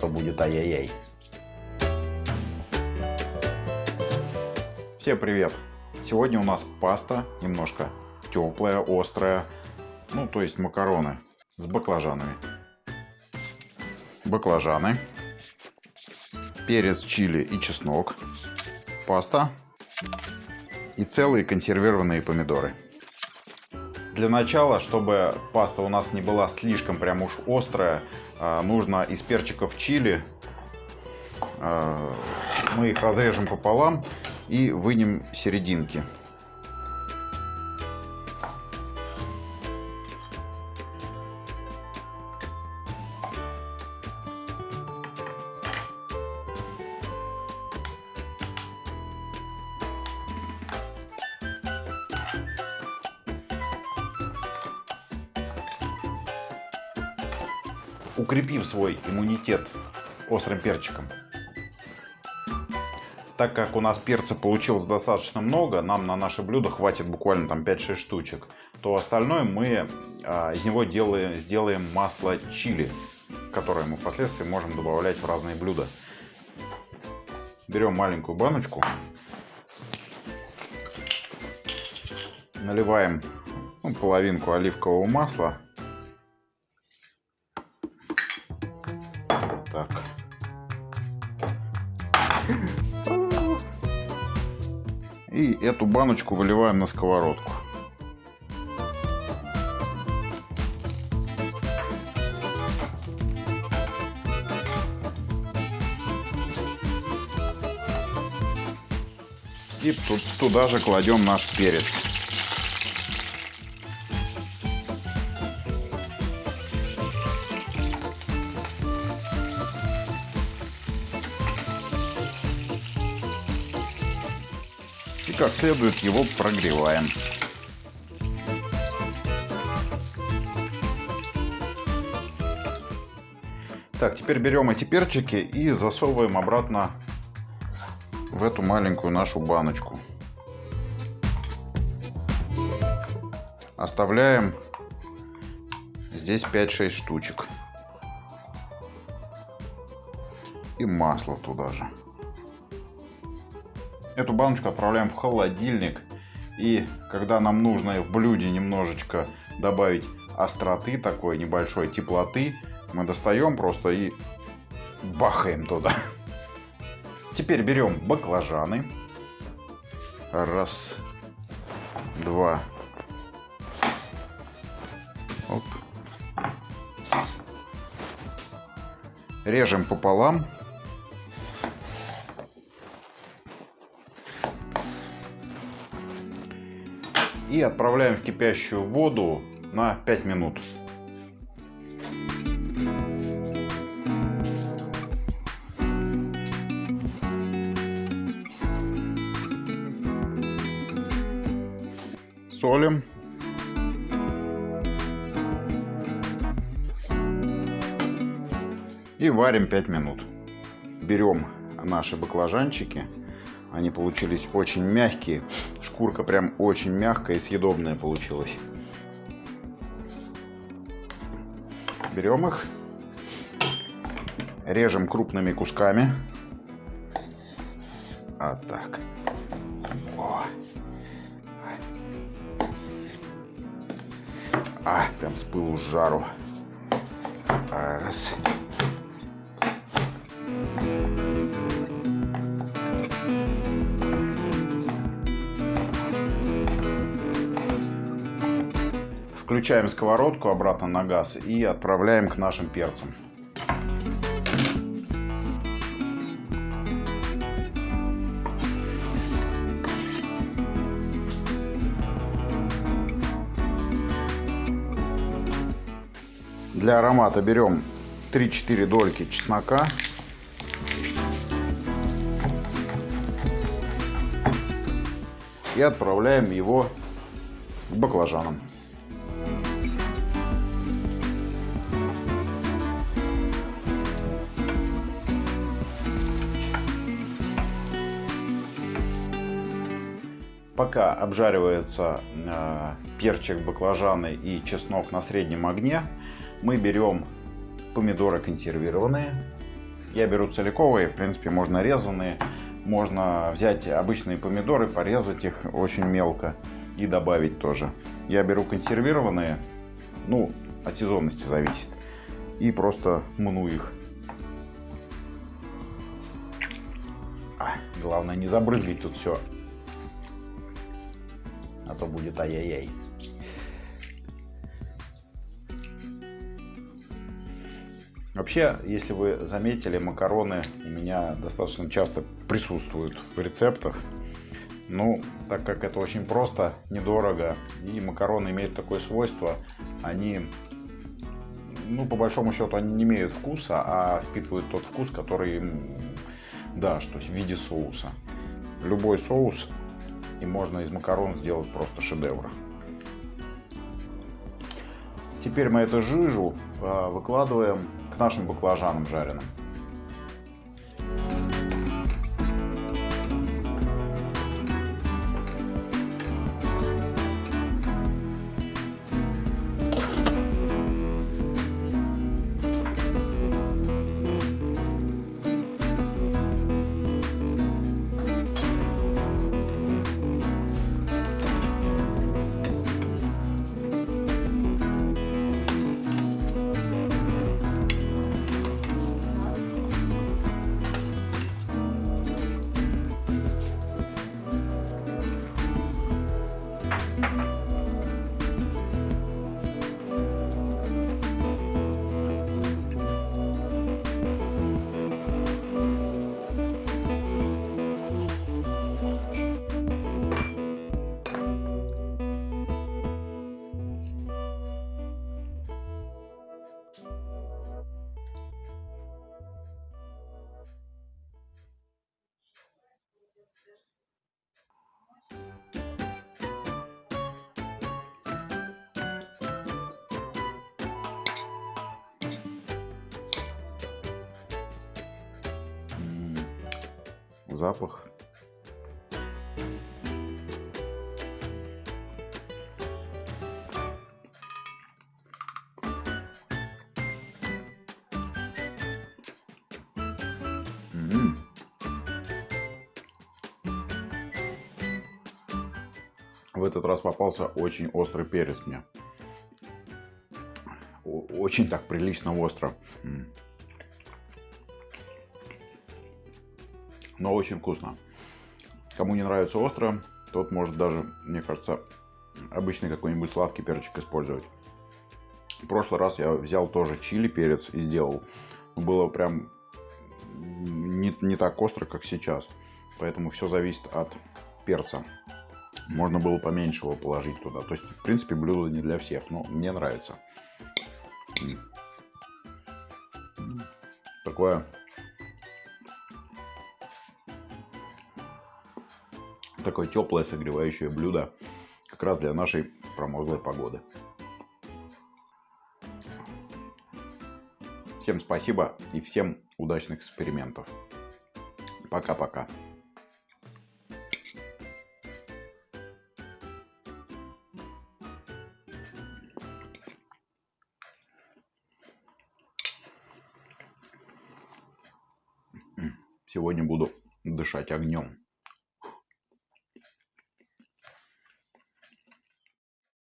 то будет ай-яй-яй. Всем привет! Сегодня у нас паста немножко теплая, острая, ну то есть макароны с баклажанами. Баклажаны, перец, чили и чеснок, паста и целые консервированные помидоры. Для начала, чтобы паста у нас не была слишком прям уж острая, а, нужно из перчиков чили, а, мы их разрежем пополам и вынем серединки. Укрепим свой иммунитет острым перчиком. Так как у нас перца получилось достаточно много, нам на наше блюдо хватит буквально там 5-6 штучек, то остальное мы а, из него делаем, сделаем масло чили, которое мы впоследствии можем добавлять в разные блюда. Берем маленькую баночку, наливаем ну, половинку оливкового масла И эту баночку выливаем на сковородку. И тут, туда же кладем наш перец. Как следует его прогреваем. Так, теперь берем эти перчики и засовываем обратно в эту маленькую нашу баночку. Оставляем здесь 5-6 штучек. И масло туда же. Эту баночку отправляем в холодильник. И когда нам нужно в блюде немножечко добавить остроты, такой небольшой теплоты, мы достаем просто и бахаем туда. Теперь берем баклажаны. Раз, два. Оп. Режем пополам. И отправляем в кипящую воду на 5 минут. Солим. И варим 5 минут. Берем наши баклажанчики. Они получились очень мягкие. Шкурка прям очень мягкая и съедобная получилась. Берем их, режем крупными кусками. А так. О. А, прям с пылу с жару. Раз. Включаем сковородку обратно на газ и отправляем к нашим перцам. Для аромата берем 3-4 дольки чеснока. И отправляем его к баклажанам. Пока обжаривается э, перчик, баклажаны и чеснок на среднем огне, мы берем помидоры консервированные Я беру целиковые, в принципе, можно резанные. Можно взять обычные помидоры, порезать их очень мелко и добавить тоже. Я беру консервированные, ну, от сезонности зависит. И просто мну их. А, главное не забрызгать тут все. А то будет ай-яй-яй. Вообще, если вы заметили, макароны у меня достаточно часто присутствуют в рецептах. Ну, так как это очень просто, недорого, и макароны имеют такое свойство, они, ну, по большому счету, они не имеют вкуса, а впитывают тот вкус, который им дашь, то есть в виде соуса. Любой соус, и можно из макарон сделать просто шедевр. Теперь мы эту жижу а, выкладываем к нашим баклажанам жареным. Запах. В этот раз попался очень острый перец мне. Очень так прилично остро. Но очень вкусно. Кому не нравится остро, тот может даже, мне кажется, обычный какой-нибудь сладкий перчик использовать. В прошлый раз я взял тоже чили перец и сделал. Было прям не, не так остро, как сейчас. Поэтому все зависит от перца. Можно было поменьше его положить туда. То есть, в принципе, блюдо не для всех, но мне нравится. Такое такое теплое согревающее блюдо как раз для нашей промозглой погоды. Всем спасибо и всем удачных экспериментов. Пока-пока. Сегодня буду дышать огнем.